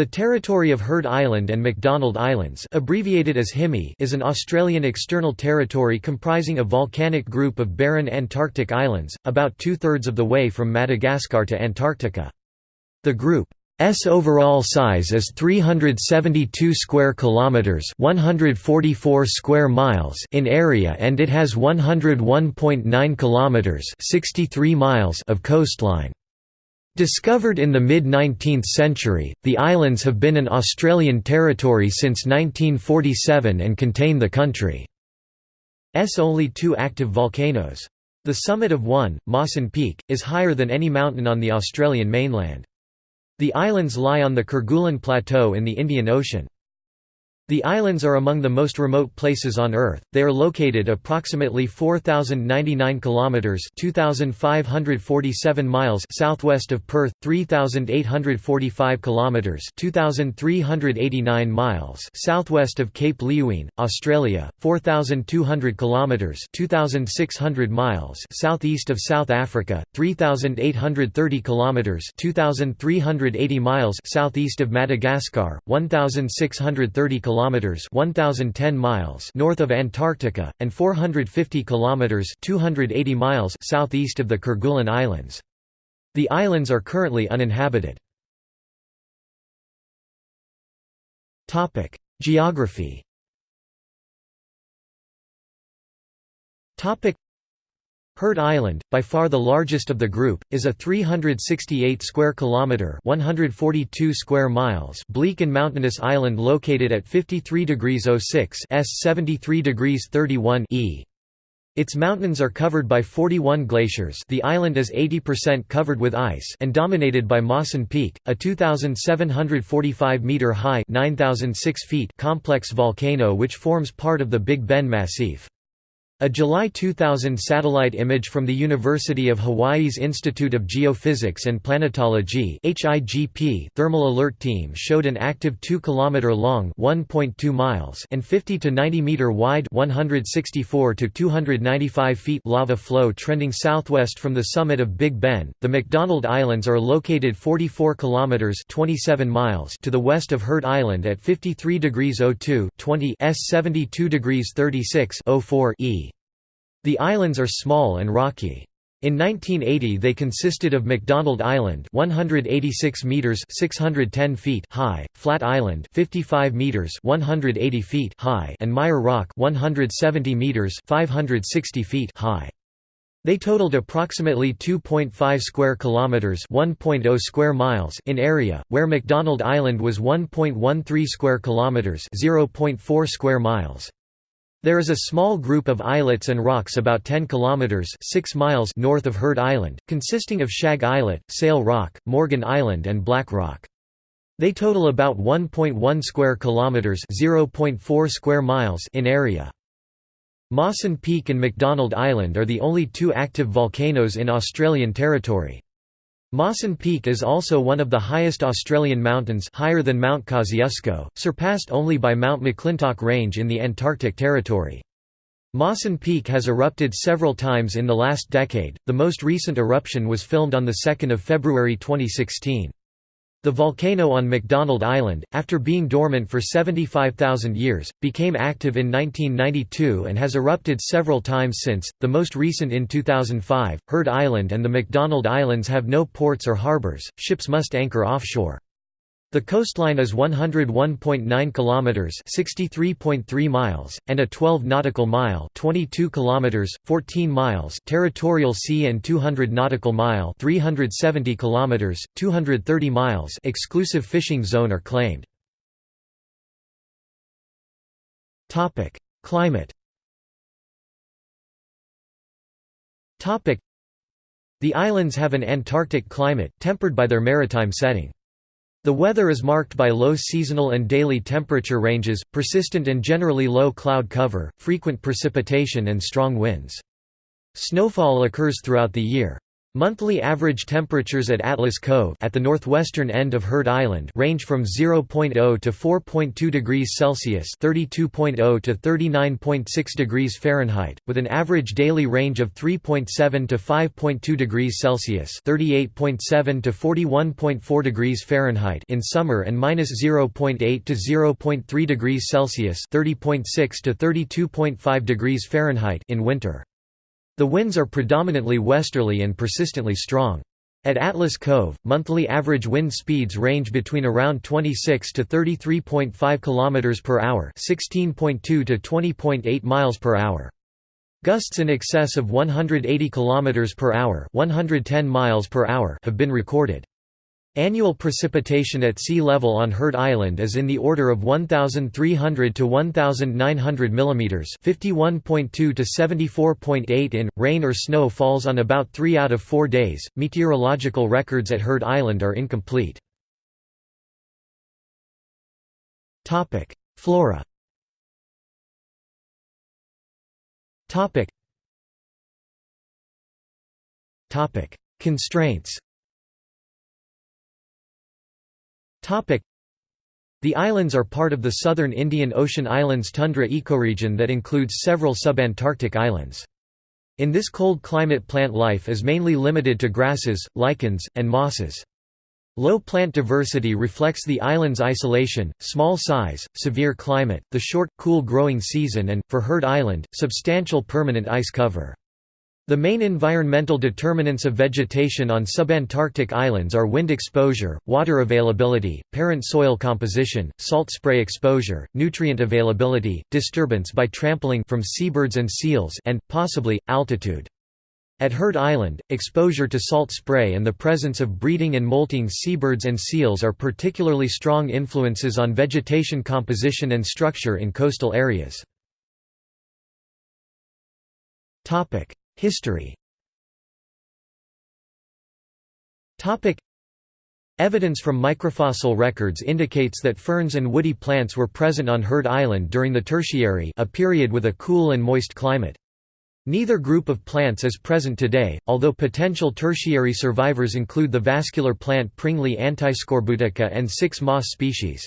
The territory of Heard Island and McDonald Islands abbreviated as HIMI is an Australian external territory comprising a volcanic group of barren Antarctic islands, about two-thirds of the way from Madagascar to Antarctica. The group's overall size is 372 square kilometers, 144 square miles in area and it has 101.9 kilometers, 63 miles of coastline. Discovered in the mid-19th century, the islands have been an Australian territory since 1947 and contain the country's only two active volcanoes. The summit of one, Mawson Peak, is higher than any mountain on the Australian mainland. The islands lie on the Kerguelen Plateau in the Indian Ocean. The islands are among the most remote places on Earth. They are located approximately 4099 kilometers (2547 miles) southwest of Perth, 3845 kilometers (2389 miles) southwest of Cape Leeuwin, Australia, 4200 kilometers (2600 miles) southeast of South Africa, 3830 kilometers (2380 miles) southeast of Madagascar, 1630 kilometers kilometers 1010 miles north of Antarctica and 450 kilometers 280 miles southeast of the Kerguelen Islands. The islands are currently uninhabited. Topic: Geography. Topic: Heard Island, by far the largest of the group, is a 368 square kilometer (142 square miles) bleak and mountainous island located at 53 degrees 06 s 73 degrees 31 e. Its mountains are covered by 41 glaciers the island is 80% covered with ice and dominated by Mawson Peak, a 2,745-metre-high (9006 feet) complex volcano which forms part of the Big Ben Massif. A July 2000 satellite image from the University of Hawaii's Institute of Geophysics and Planetology thermal alert team showed an active 2 km long (1.2 miles) and 50 to 90 meter wide (164 to 295 feet) lava flow trending southwest from the summit of Big Ben. The McDonald Islands are located 44 km (27 miles) to the west of Heard Island at 53 degrees 02 20 s 72 degrees 36 04 e. The islands are small and rocky. In 1980 they consisted of McDonald Island 186 meters 610 feet high, Flat Island 55 meters 180 feet high and Muir Rock 170 meters 560 feet high. They totaled approximately 2.5 square kilometers, 1.0 square miles in area, where McDonald Island was 1.13 square kilometers, 0.4 square miles. There is a small group of islets and rocks about 10 kilometers 6 miles north of Heard Island, consisting of Shag Islet, Sail Rock, Morgan Island and Black Rock. They total about 1.1 square kilometers 0.4 square miles in area. Mawson Peak and McDonald Island are the only two active volcanoes in Australian territory. Mawson Peak is also one of the highest Australian mountains higher than Mount Kosciuszko, surpassed only by Mount McClintock Range in the Antarctic Territory. Mawson Peak has erupted several times in the last decade, the most recent eruption was filmed on 2 February 2016. The volcano on McDonald Island, after being dormant for 75,000 years, became active in 1992 and has erupted several times since, the most recent in 2005. Heard Island and the McDonald Islands have no ports or harbors, ships must anchor offshore. The coastline is 101.9 kilometers, 63.3 miles, and a 12 nautical mile, 22 kilometers, 14 miles territorial sea and 200 nautical mile, 370 kilometers, 230 miles exclusive fishing zone are claimed. Topic: Climate. Topic: The islands have an Antarctic climate tempered by their maritime setting. The weather is marked by low seasonal and daily temperature ranges, persistent and generally low cloud cover, frequent precipitation and strong winds. Snowfall occurs throughout the year. Monthly average temperatures at Atlas Cove at the northwestern end of Heard Island range from 0.0 to 4.2 degrees Celsius (32.0 to 39.6 degrees Fahrenheit), with an average daily range of 3.7 to 5.2 degrees Celsius (38.7 to 41.4 degrees Fahrenheit) in summer and -0.8 to 0.3 degrees Celsius (30.6 to 32.5 degrees Fahrenheit) in winter. The winds are predominantly westerly and persistently strong. At Atlas Cove, monthly average wind speeds range between around 26 to 33.5 km per hour, 16.2 to 20.8 miles per hour. Gusts in excess of 180 km per hour, 110 miles per hour have been recorded. Annual precipitation at sea level on Heard Island is in the order of 1,300 to 1,900 mm 51.2 to 74.8 in. Rain or snow falls on about 3 out of 4 days. Meteorological records at Heard Island are incomplete. Topic: Flora Topic. Constraints the islands are part of the southern Indian Ocean Islands tundra ecoregion that includes several subantarctic islands. In this cold climate plant life is mainly limited to grasses, lichens, and mosses. Low plant diversity reflects the island's isolation, small size, severe climate, the short, cool growing season and, for Heard Island, substantial permanent ice cover. The main environmental determinants of vegetation on subantarctic islands are wind exposure, water availability, parent soil composition, salt spray exposure, nutrient availability, disturbance by trampling from seabirds and seals and, possibly, altitude. At Heard Island, exposure to salt spray and the presence of breeding and molting seabirds and seals are particularly strong influences on vegetation composition and structure in coastal areas. History Evidence from microfossil records indicates that ferns and woody plants were present on Heard Island during the Tertiary a period with a cool and moist climate. Neither group of plants is present today, although potential tertiary survivors include the vascular plant Pringlea antiscorbutica and six moss species.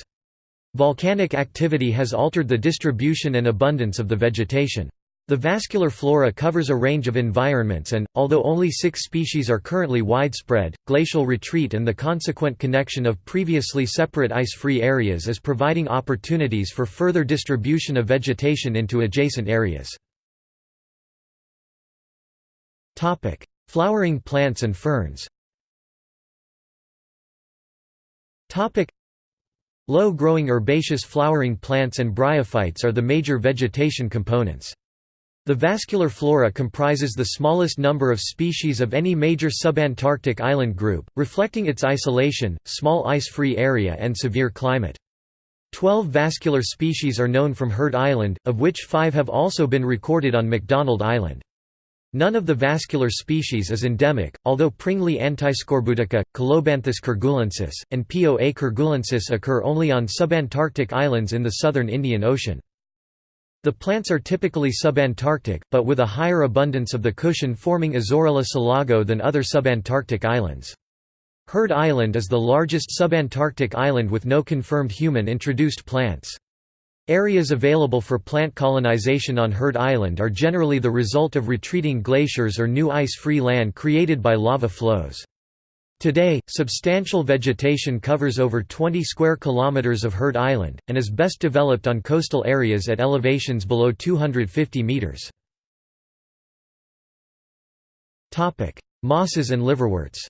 Volcanic activity has altered the distribution and abundance of the vegetation. The vascular flora covers a range of environments and, although only six species are currently widespread, glacial retreat and the consequent connection of previously separate ice-free areas is providing opportunities for further distribution of vegetation into adjacent areas. Flowering plants and ferns Low-growing herbaceous flowering plants and bryophytes are the major vegetation components. The vascular flora comprises the smallest number of species of any major subantarctic island group, reflecting its isolation, small ice-free area and severe climate. Twelve vascular species are known from Heard Island, of which five have also been recorded on McDonald Island. None of the vascular species is endemic, although Pringlea antiscorbutica, Colobanthus kerguelensis, and Poa kerguelensis occur only on subantarctic islands in the southern Indian Ocean. The plants are typically subantarctic, but with a higher abundance of the cushion-forming Azorella selago than other subantarctic islands. Heard Island is the largest subantarctic island with no confirmed human-introduced plants. Areas available for plant colonization on Heard Island are generally the result of retreating glaciers or new ice-free land created by lava flows. Today, substantial vegetation covers over 20 square kilometers of Heard Island, and is best developed on coastal areas at elevations below 250 meters. Mosses and liverworts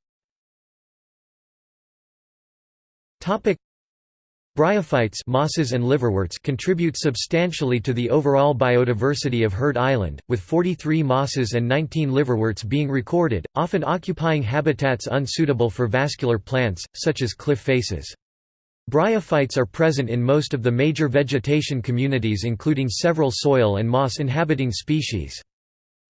Bryophytes mosses and liverworts contribute substantially to the overall biodiversity of Heard Island, with 43 mosses and 19 liverworts being recorded, often occupying habitats unsuitable for vascular plants, such as cliff faces. Bryophytes are present in most of the major vegetation communities including several soil and moss-inhabiting species.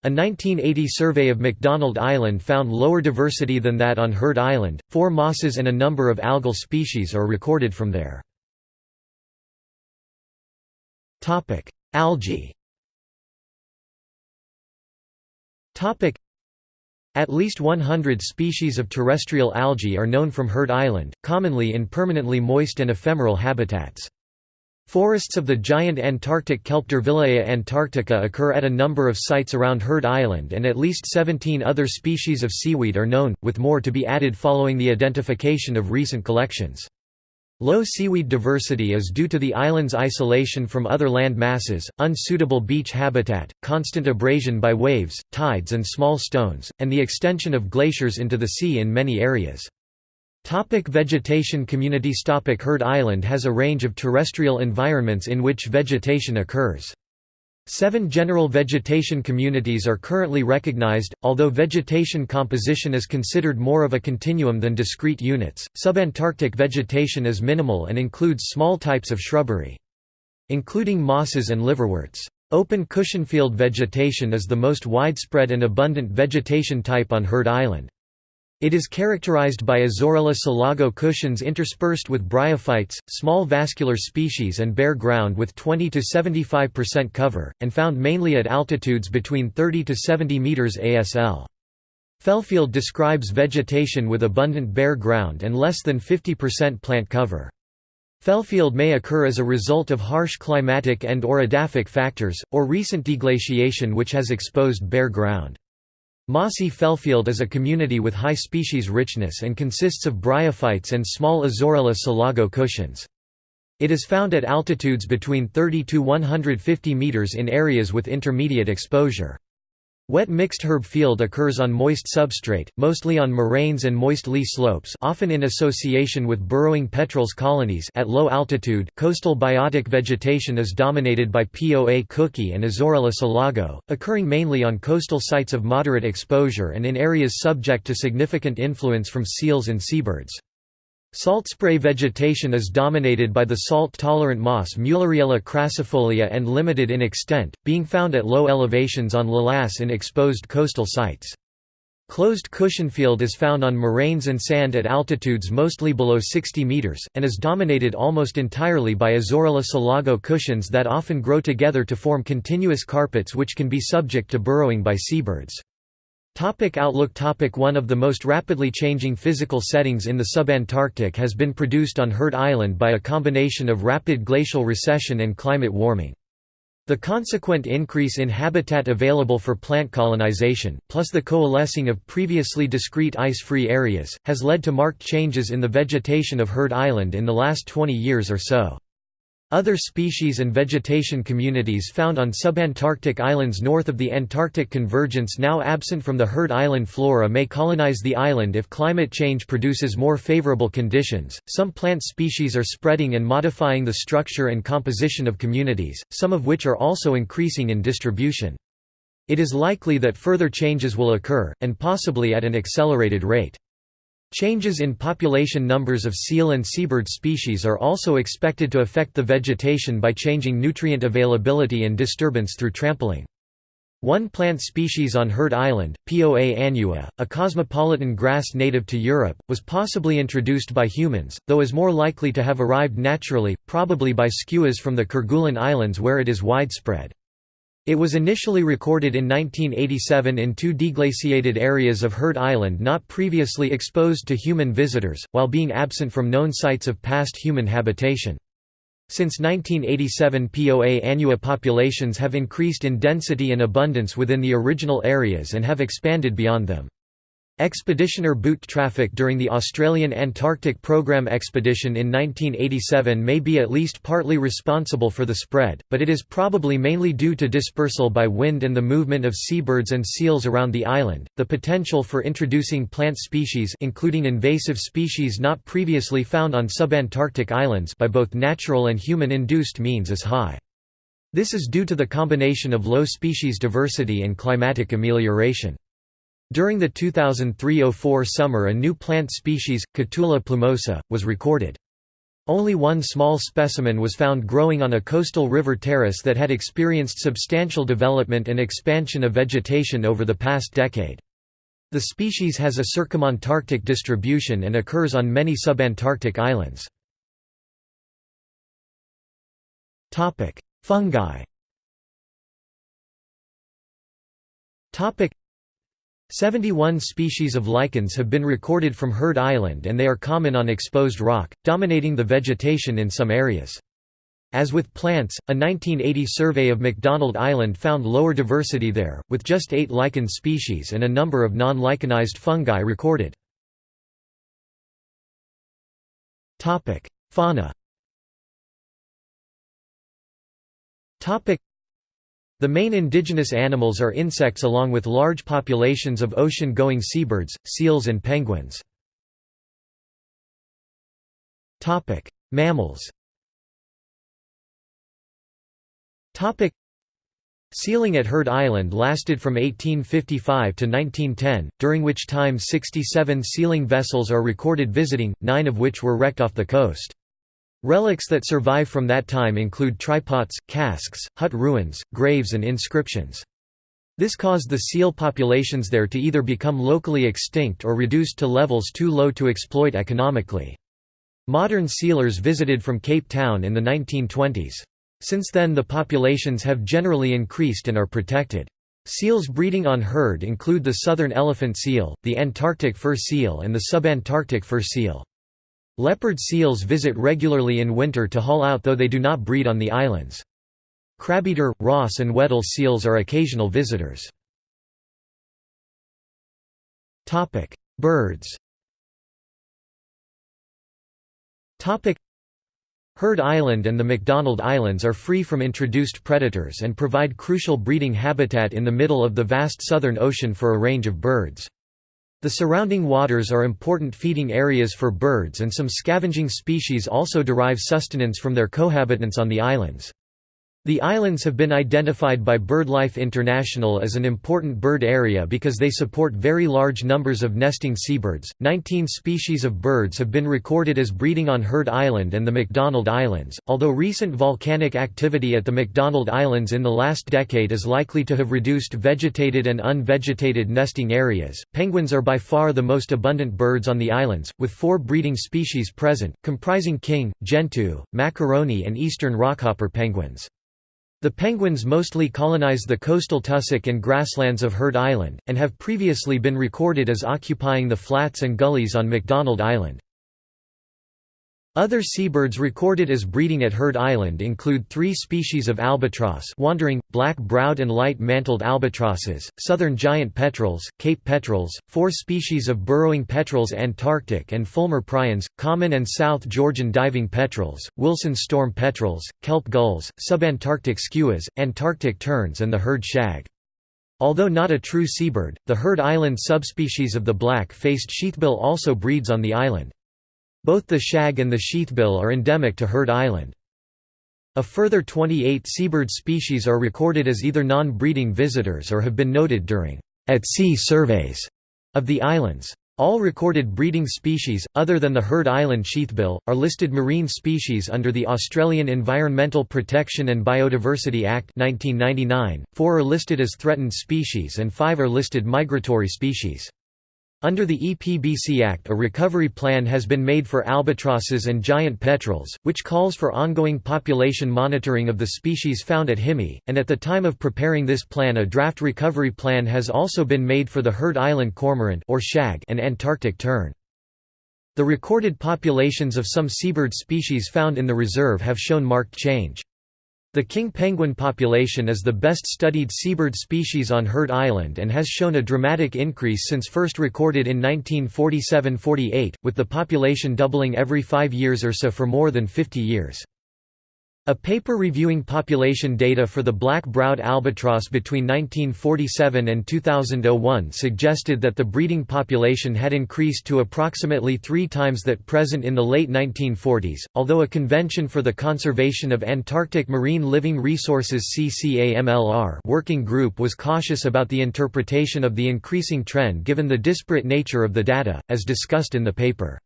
A 1980 survey of McDonald Island found lower diversity than that on Heard Island, four mosses and a number of algal species are recorded from there. Topic: Algae. Topic: At least 100 species of terrestrial algae are known from Heard Island, commonly in permanently moist and ephemeral habitats. Forests of the giant Antarctic kelp Durvillea antarctica occur at a number of sites around Heard Island and at least 17 other species of seaweed are known, with more to be added following the identification of recent collections. Low seaweed diversity is due to the island's isolation from other land masses, unsuitable beach habitat, constant abrasion by waves, tides and small stones, and the extension of glaciers into the sea in many areas. Topic vegetation Communities Topic Heard Island has a range of terrestrial environments in which vegetation occurs. Seven general vegetation communities are currently recognized, although vegetation composition is considered more of a continuum than discrete units. Subantarctic vegetation is minimal and includes small types of shrubbery. Including mosses and liverworts. Open cushionfield vegetation is the most widespread and abundant vegetation type on Heard Island. It is characterized by Azorella selago cushions interspersed with bryophytes, small vascular species and bare ground with 20 to 75% cover, and found mainly at altitudes between 30 to 70 meters ASL. Fellfield describes vegetation with abundant bare ground and less than 50% plant cover. Fellfield may occur as a result of harsh climatic and or edaphic factors, or recent deglaciation which has exposed bare ground. Mossy Fellfield is a community with high species richness and consists of bryophytes and small Azorella selago cushions. It is found at altitudes between 30 to 150 meters in areas with intermediate exposure. Wet mixed herb field occurs on moist substrate, mostly on moraines and moist lee slopes often in association with burrowing petrels colonies at low altitude coastal biotic vegetation is dominated by Poa cookii and Azorella selago, occurring mainly on coastal sites of moderate exposure and in areas subject to significant influence from seals and seabirds. Salt spray vegetation is dominated by the salt-tolerant moss Muelleriella crassifolia and limited in extent, being found at low elevations on lavas in exposed coastal sites. Closed cushionfield is found on moraines and sand at altitudes mostly below 60 meters, and is dominated almost entirely by Azorella selago cushions that often grow together to form continuous carpets which can be subject to burrowing by seabirds. Topic outlook Topic One of the most rapidly changing physical settings in the subantarctic has been produced on Heard Island by a combination of rapid glacial recession and climate warming. The consequent increase in habitat available for plant colonization, plus the coalescing of previously discrete ice-free areas, has led to marked changes in the vegetation of Heard Island in the last 20 years or so. Other species and vegetation communities found on subantarctic islands north of the Antarctic convergence now absent from the Heard Island flora may colonize the island if climate change produces more favorable conditions. Some plant species are spreading and modifying the structure and composition of communities, some of which are also increasing in distribution. It is likely that further changes will occur, and possibly at an accelerated rate. Changes in population numbers of seal and seabird species are also expected to affect the vegetation by changing nutrient availability and disturbance through trampling. One plant species on Heard Island, Poa annua, a cosmopolitan grass native to Europe, was possibly introduced by humans, though is more likely to have arrived naturally, probably by skuas from the Kerguelen Islands where it is widespread. It was initially recorded in 1987 in two deglaciated areas of Heard Island not previously exposed to human visitors, while being absent from known sites of past human habitation. Since 1987 POA annua populations have increased in density and abundance within the original areas and have expanded beyond them. Expeditioner boot traffic during the Australian Antarctic Program expedition in 1987 may be at least partly responsible for the spread, but it is probably mainly due to dispersal by wind and the movement of seabirds and seals around the island. The potential for introducing plant species including invasive species not previously found on subantarctic islands by both natural and human-induced means is high. This is due to the combination of low species diversity and climatic amelioration. During the 2003–04 summer a new plant species, Cotula plumosa, was recorded. Only one small specimen was found growing on a coastal river terrace that had experienced substantial development and expansion of vegetation over the past decade. The species has a circumantarctic distribution and occurs on many subantarctic islands. Fungi 71 species of lichens have been recorded from Heard Island and they are common on exposed rock, dominating the vegetation in some areas. As with plants, a 1980 survey of McDonald Island found lower diversity there, with just eight lichen species and a number of non-lichenized fungi recorded. Fauna the main indigenous animals are insects along with large populations of ocean-going seabirds, seals and penguins. Mammals Sealing at Heard Island lasted from 1855 to 1910, during which time 67 sealing vessels are recorded visiting, nine of which were wrecked off the coast. Relics that survive from that time include tripods, casks, hut ruins, graves and inscriptions. This caused the seal populations there to either become locally extinct or reduced to levels too low to exploit economically. Modern sealers visited from Cape Town in the 1920s. Since then the populations have generally increased and are protected. Seals breeding on Heard include the southern elephant seal, the Antarctic fur seal and the subantarctic fur seal. Leopard seals visit regularly in winter to haul out though they do not breed on the islands. Crabeater, Ross and Weddell seals are occasional visitors. Birds Heard Island and the McDonald Islands are free from introduced predators and provide crucial breeding habitat in the middle of the vast Southern Ocean for a range of birds. The surrounding waters are important feeding areas for birds and some scavenging species also derive sustenance from their cohabitants on the islands. The islands have been identified by BirdLife International as an important bird area because they support very large numbers of nesting seabirds. 19 species of birds have been recorded as breeding on Heard Island and the McDonald Islands. Although recent volcanic activity at the McDonald Islands in the last decade is likely to have reduced vegetated and unvegetated nesting areas, penguins are by far the most abundant birds on the islands, with four breeding species present, comprising king, gentoo, macaroni, and eastern rockhopper penguins. The penguins mostly colonize the coastal tussock and grasslands of Heard Island, and have previously been recorded as occupying the flats and gullies on McDonald Island. Other seabirds recorded as breeding at Heard Island include three species of albatross wandering, black-browed and light-mantled albatrosses, southern giant petrels, Cape petrels, four species of burrowing petrels Antarctic and Fulmar prions, common and South Georgian diving petrels, Wilson storm petrels, kelp gulls, subantarctic skuas, Antarctic terns and the Heard shag. Although not a true seabird, the Heard Island subspecies of the black-faced sheathbill also breeds on the island. Both the shag and the sheathbill are endemic to Heard Island. A further 28 seabird species are recorded as either non-breeding visitors or have been noted during at-sea surveys of the islands. All recorded breeding species, other than the Heard Island sheathbill, are listed marine species under the Australian Environmental Protection and Biodiversity Act 1999, four are listed as threatened species and five are listed migratory species. Under the EPBC Act a recovery plan has been made for albatrosses and giant petrels, which calls for ongoing population monitoring of the species found at Himi, and at the time of preparing this plan a draft recovery plan has also been made for the Heard Island cormorant or shag and Antarctic tern. The recorded populations of some seabird species found in the reserve have shown marked change. The king penguin population is the best studied seabird species on Heard Island and has shown a dramatic increase since first recorded in 1947–48, with the population doubling every five years or so for more than 50 years. A paper reviewing population data for the black-browed albatross between 1947 and 2001 suggested that the breeding population had increased to approximately three times that present in the late 1940s, although a Convention for the Conservation of Antarctic Marine Living Resources CCAMLR working group was cautious about the interpretation of the increasing trend given the disparate nature of the data, as discussed in the paper.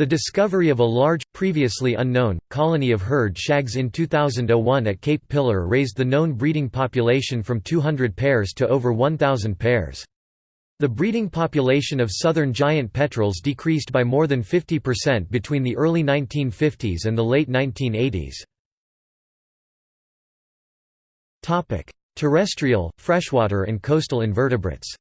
The discovery of a large, previously unknown, colony of Heard shags in 2001 at Cape Pillar raised the known breeding population from 200 pairs to over 1,000 pairs. The breeding population of southern giant petrels decreased by more than 50% between the early 1950s and the late 1980s. Terrestrial, freshwater and coastal invertebrates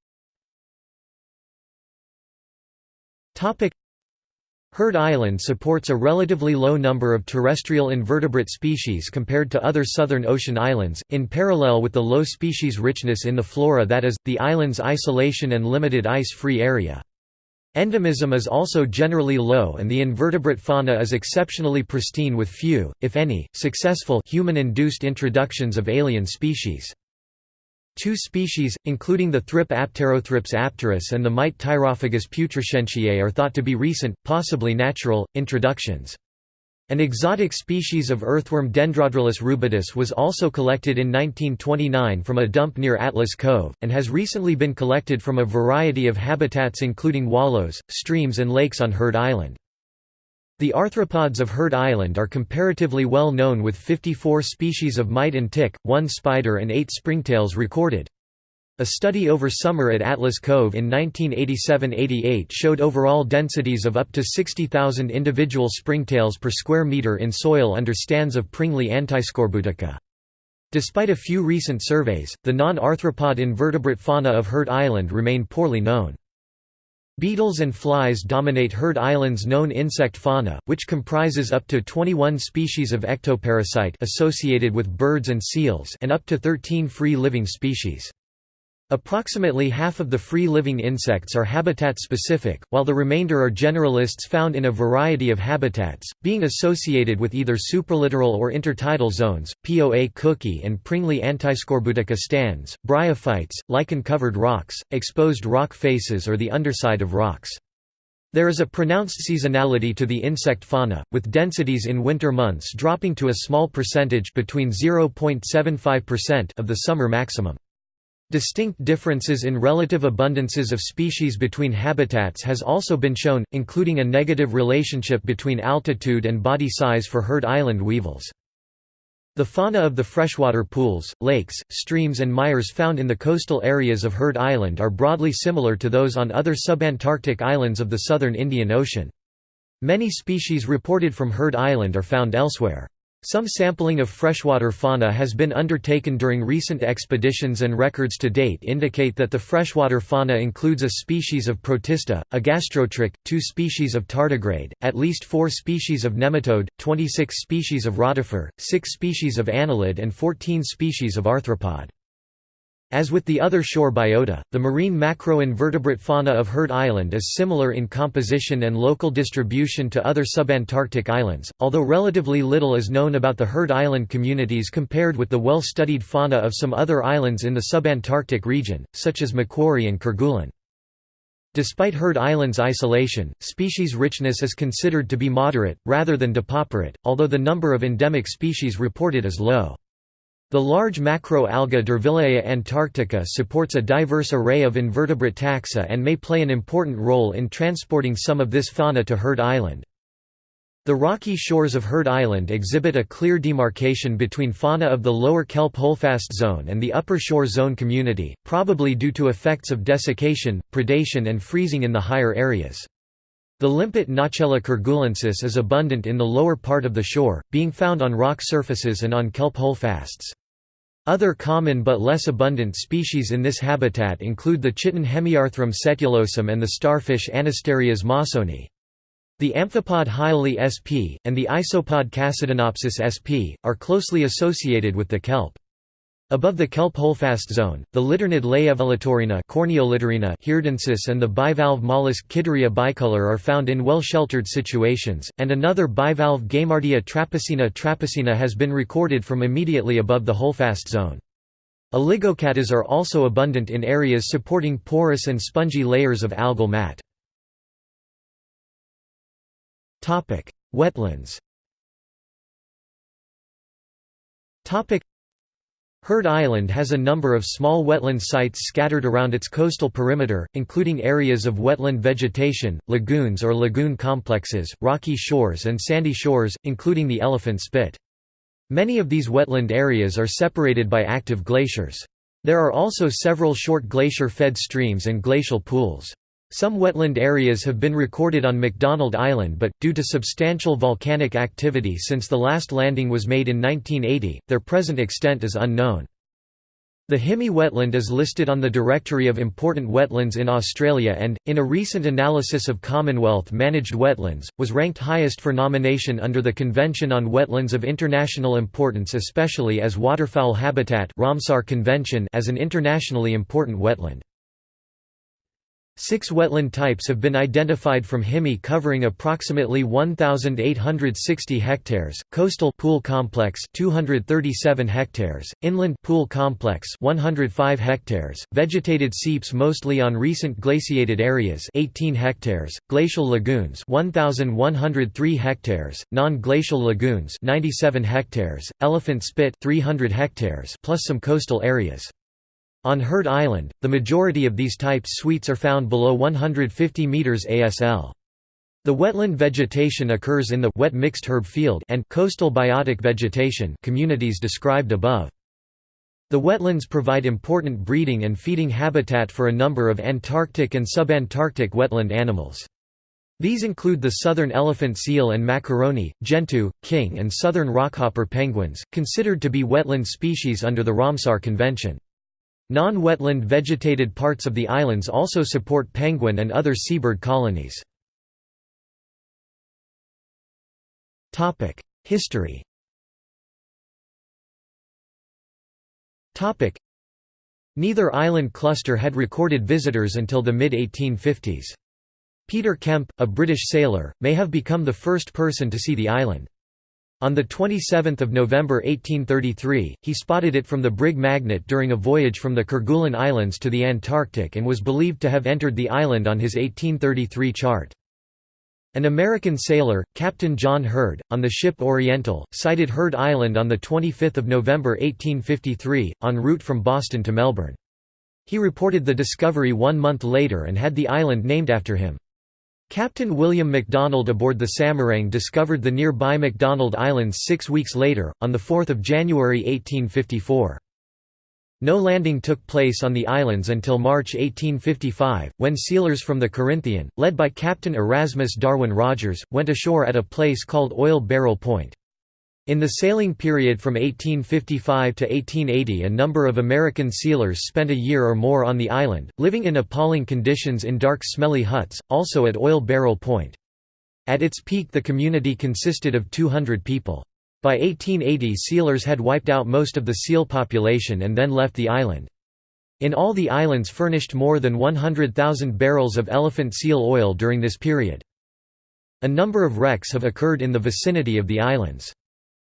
Heard Island supports a relatively low number of terrestrial invertebrate species compared to other southern ocean islands, in parallel with the low species richness in the flora that is, the island's isolation and limited ice-free area. Endemism is also generally low and the invertebrate fauna is exceptionally pristine with few, if any, successful human-induced introductions of alien species. Two species, including the thrip Apterothrips apterus and the mite Tyrophagus putrescentiae are thought to be recent, possibly natural, introductions. An exotic species of earthworm Dendrodrilus rubidus was also collected in 1929 from a dump near Atlas Cove, and has recently been collected from a variety of habitats including wallows, streams and lakes on Heard Island. The arthropods of Heard Island are comparatively well known with 54 species of mite and tick, 1 spider and 8 springtails recorded. A study over summer at Atlas Cove in 1987–88 showed overall densities of up to 60,000 individual springtails per square meter in soil under stands of Pringlea antiscorbutica. Despite a few recent surveys, the non-arthropod invertebrate fauna of Heard Island remain poorly known. Beetles and flies dominate Heard Island's known insect fauna, which comprises up to 21 species of ectoparasite associated with birds and seals and up to 13 free-living species. Approximately half of the free-living insects are habitat-specific, while the remainder are generalists found in a variety of habitats, being associated with either supralittoral or intertidal zones, Poa cookii and Pringlea antiscorbutica stands, bryophytes, lichen-covered rocks, exposed rock faces or the underside of rocks. There is a pronounced seasonality to the insect fauna, with densities in winter months dropping to a small percentage between 0.75% of the summer maximum. Distinct differences in relative abundances of species between habitats has also been shown, including a negative relationship between altitude and body size for Heard Island weevils. The fauna of the freshwater pools, lakes, streams and mires found in the coastal areas of Heard Island are broadly similar to those on other subantarctic islands of the southern Indian Ocean. Many species reported from Heard Island are found elsewhere. Some sampling of freshwater fauna has been undertaken during recent expeditions and records to date indicate that the freshwater fauna includes a species of protista, a gastrotrich, two species of tardigrade, at least four species of nematode, 26 species of rotifer, six species of annelid and 14 species of arthropod. As with the other shore biota, the marine macroinvertebrate fauna of Heard Island is similar in composition and local distribution to other subantarctic islands, although relatively little is known about the Heard Island communities compared with the well-studied fauna of some other islands in the subantarctic region, such as Macquarie and Kerguelen. Despite Heard Island's isolation, species richness is considered to be moderate, rather than depauperate, although the number of endemic species reported is low. The large macroalga Durvillea antarctica supports a diverse array of invertebrate taxa and may play an important role in transporting some of this fauna to Heard Island. The rocky shores of Heard Island exhibit a clear demarcation between fauna of the lower kelp holdfast zone and the upper shore zone community, probably due to effects of desiccation, predation and freezing in the higher areas. The limpet Nacella kerguelensis is abundant in the lower part of the shore, being found on rock surfaces and on kelp holdfasts. Other common but less abundant species in this habitat include the chiton Hemiarthrum setulosum and the starfish Anasterias mawsoni. The amphipod Hyale sp. and the isopod Cassidinopsis sp. are closely associated with the kelp. Above the kelp holdfast zone, the littorinid Laevilitorina heardensis and the bivalve mollusk Kidderia bicolor are found in well-sheltered situations, and another bivalve Gaimardia trapesina trapesina has been recorded from immediately above the holdfast zone. Oligochaetas are also abundant in areas supporting porous and spongy layers of algal mat. Wetlands Heard Island has a number of small wetland sites scattered around its coastal perimeter, including areas of wetland vegetation, lagoons or lagoon complexes, rocky shores and sandy shores, including the Elephant Spit. Many of these wetland areas are separated by active glaciers. There are also several short glacier-fed streams and glacial pools. Some wetland areas have been recorded on McDonald Island but, due to substantial volcanic activity since the last landing was made in 1980, their present extent is unknown. The Himi wetland is listed on the Directory of Important Wetlands in Australia and, in a recent analysis of Commonwealth-managed wetlands, was ranked highest for nomination under the Convention on Wetlands of International Importance especially as waterfowl habitat Ramsar Convention as an internationally important wetland. Six wetland types have been identified from Himi covering approximately 1,860 hectares, coastal pool complex 237 hectares, inland pool complex 105 hectares, vegetated seeps mostly on recent glaciated areas 18 hectares, glacial lagoons 1,103 hectares, non-glacial lagoons 97 hectares, elephant spit 300 hectares plus some coastal areas. On Heard Island, the majority of these types suites are found below 150 meters ASL. The wetland vegetation occurs in the wet mixed herb field and coastal biotic vegetation communities described above. The wetlands provide important breeding and feeding habitat for a number of Antarctic and subantarctic wetland animals. These include the southern elephant seal and macaroni, gentoo, king and southern rockhopper penguins, considered to be wetland species under the Ramsar Convention. Non-wetland vegetated parts of the islands also support penguin and other seabird colonies. History Neither island cluster had recorded visitors until the mid-1850s. Peter Kemp, a British sailor, may have become the first person to see the island. On 27 November 1833, he spotted it from the brig Magnet during a voyage from the Kerguelen Islands to the Antarctic and was believed to have entered the island on his 1833 chart. An American sailor, Captain John Heard, on the ship Oriental, sighted Heard Island on 25 November 1853, en route from Boston to Melbourne. He reported the discovery one month later and had the island named after him. Captain William McDonald aboard the Samarang discovered the nearby McDonald Islands six weeks later, on 4 January 1854. No landing took place on the islands until March 1855, when sealers from the Corinthian, led by Captain Erasmus Darwin Rogers, went ashore at a place called Oil Barrel Point. In the sailing period from 1855 to 1880 a number of American sealers spent a year or more on the island, living in appalling conditions in dark smelly huts, also at Oil Barrel Point. At its peak the community consisted of 200 people. By 1880 sealers had wiped out most of the seal population and then left the island. In all the islands furnished more than 100,000 barrels of elephant seal oil during this period. A number of wrecks have occurred in the vicinity of the islands.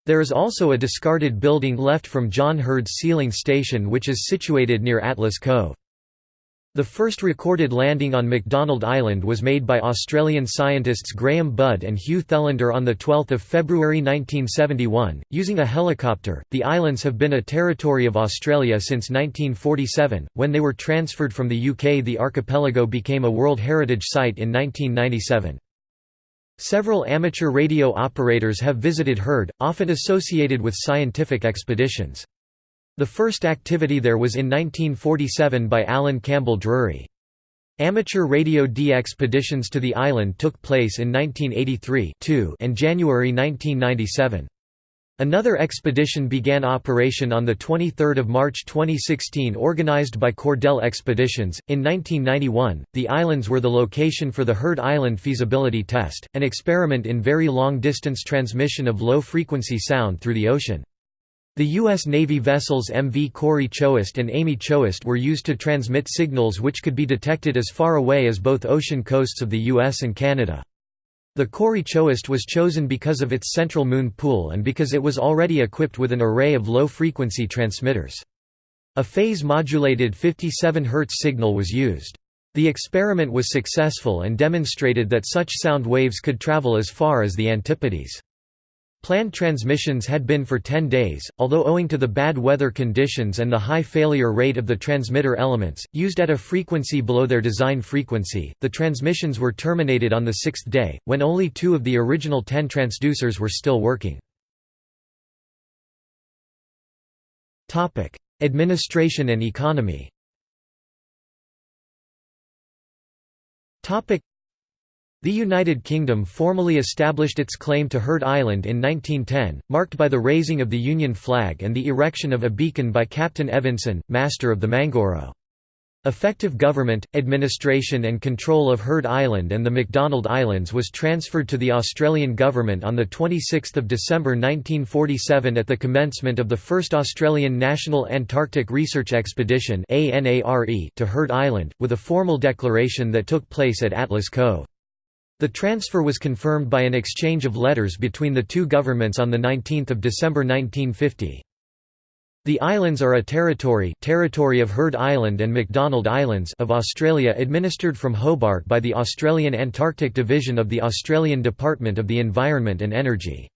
There is also a discarded building left from John Heard's sealing station which is situated near Atlas Cove. The first recorded landing on McDonald Island was made by Australian scientists Graham Budd and Hugh Thelander on 12 February 1971, using a helicopter. The islands have been a territory of Australia since 1947, when they were transferred from the UK. The archipelago became a World Heritage Site in 1997. Several amateur radio operators have visited Heard, often associated with scientific expeditions. The first activity there was in 1947 by Alan Campbell Drury. Amateur Radio DXpeditions to the island took place in 1983 and January 1997. Another expedition began operation on 23 March 2016 organized by Cordell Expeditions. In 1991, the islands were the location for the Heard Island Feasibility Test, an experiment in very long-distance transmission of low-frequency sound through the ocean. The U.S. Navy vessels MV Cory Chouest and Amy Chouest were used to transmit signals which could be detected as far away as both ocean coasts of the U.S. and Canada. The Cory Chouest was chosen because of its central moon pool and because it was already equipped with an array of low-frequency transmitters. A phase-modulated 57 Hz signal was used. The experiment was successful and demonstrated that such sound waves could travel as far as the Antipodes. Planned transmissions had been for 10 days, although owing to the bad weather conditions and the high failure rate of the transmitter elements, used at a frequency below their design frequency, the transmissions were terminated on the sixth day, when only two of the original 10 transducers were still working. Administration and economy The United Kingdom formally established its claim to Heard Island in 1910, marked by the raising of the Union flag and the erection of a beacon by Captain Evanson, master of the Mangoro. Effective government, administration and control of Heard Island and the McDonald Islands was transferred to the Australian government on 26 December 1947 at the commencement of the first Australian National Antarctic Research Expedition to Heard Island, with a formal declaration that took place at Atlas Cove. The transfer was confirmed by an exchange of letters between the two governments on 19 December 1950. The islands are a territory, territory of Heard Island and McDonald Islands of Australia administered from Hobart by the Australian Antarctic Division of the Australian Department of the Environment and Energy.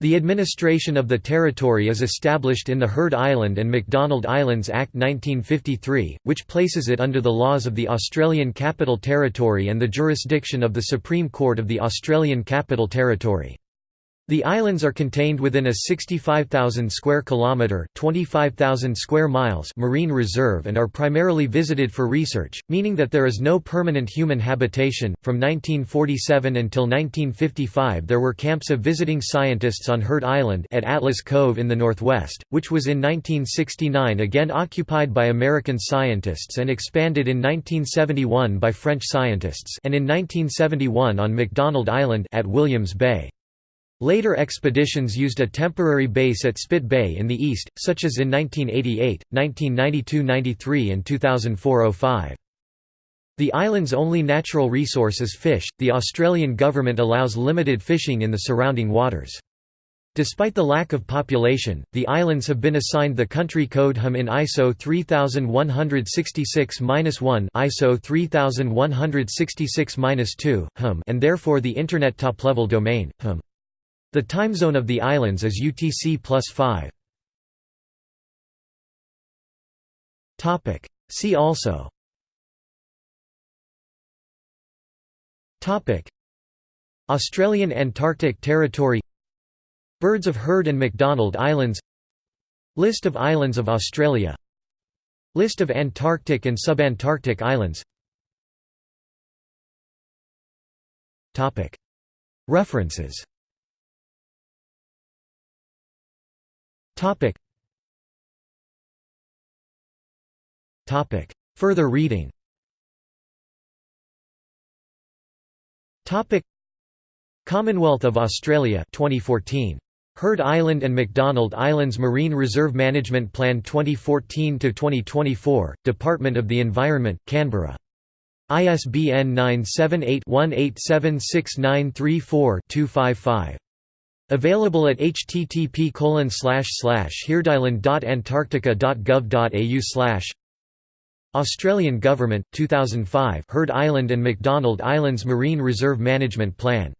The administration of the territory is established in the Heard Island and McDonald Islands Act 1953, which places it under the laws of the Australian Capital Territory and the jurisdiction of the Supreme Court of the Australian Capital Territory. The islands are contained within a 65,000 square kilometer, 25,000 square miles marine reserve and are primarily visited for research, meaning that there is no permanent human habitation. From 1947 until 1955, there were camps of visiting scientists on Heard Island at Atlas Cove in the northwest, which was in 1969 again occupied by American scientists and expanded in 1971 by French scientists, and in 1971 on McDonald Island at Williams Bay. Later expeditions used a temporary base at Spit Bay in the east, such as in 1988, 1992–93 and 2004–05. The island's only natural resource is fish. The Australian government allows limited fishing in the surrounding waters. Despite the lack of population, the islands have been assigned the country code HUM in ISO 3166-1 ISO 3166-2 HUM and therefore the Internet top-level domain, HUM. The time zone of the islands is UTC plus 5. See also. Australian Antarctic Territory. Birds of Heard and McDonald Islands. List of islands of Australia. List of Antarctic and subantarctic islands. References Topic. Topic. Further reading Topic. Commonwealth of Australia 2014. Heard Island and McDonald Islands Marine Reserve Management Plan 2014–2024, Department of the Environment, Canberra. ISBN 978 1876934255. 255 Available at http heardisland.antarctica.gov.au Australian Government, 2005 Heard Island and McDonald Islands Marine Reserve Management Plan.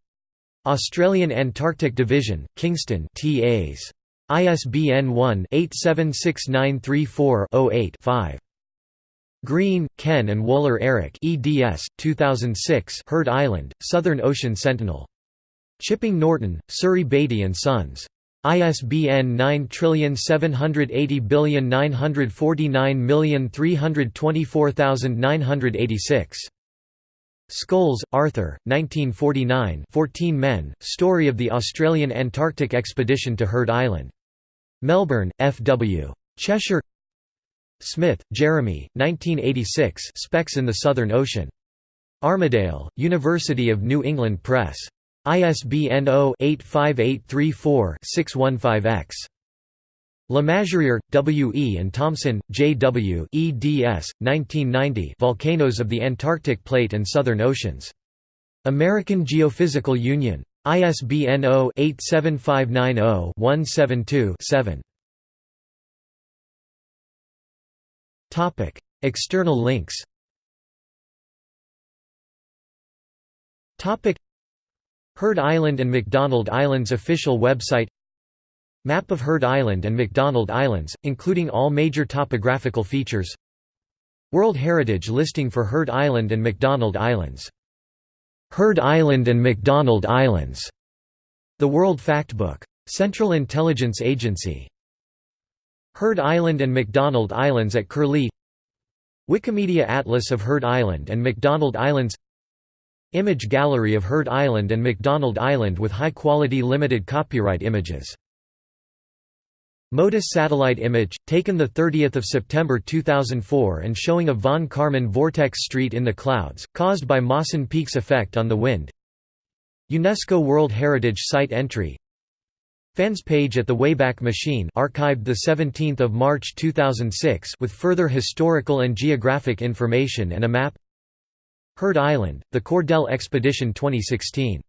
Australian Antarctic Division, Kingston TAs. ISBN 1-876934-08-5. Green, Ken and Woehler Eric eds. 2006 Heard Island, Southern Ocean Sentinel. Chipping Norton, Surrey Beatty and Sons. ISBN 9780949324986. Scholes, Arthur, 1949 14 Men, Story of the Australian Antarctic Expedition to Heard Island. Melbourne, F. W. Cheshire Smith, Jeremy, 1986 Specks in the Southern Ocean. Armidale, University of New England Press. ISBN 0-85834-615-X. LeMasurier, W. E. and Thompson, J. W. eds. 1990 Volcanoes of the Antarctic Plate and Southern Oceans. American Geophysical Union. ISBN 0-87590-172-7. External links Heard Island and McDonald Islands official website Map of Heard Island and McDonald Islands, including all major topographical features World Heritage listing for Heard Island and McDonald Islands. Heard Island and McDonald Islands. The World Factbook. Central Intelligence Agency. Heard Island and McDonald Islands at Curlie Wikimedia Atlas of Heard Island and McDonald Islands Image gallery of Heard Island and McDonald Island with high-quality limited copyright images. MODIS satellite image, taken 30 September 2004 and showing a von Karman vortex street in the clouds, caused by Mawson Peaks effect on the wind. UNESCO World Heritage Site entry. Fans page at the Wayback Machine archived 17 March 2006 with further historical and geographic information and a map Heard Island, The Cordell Expedition 2016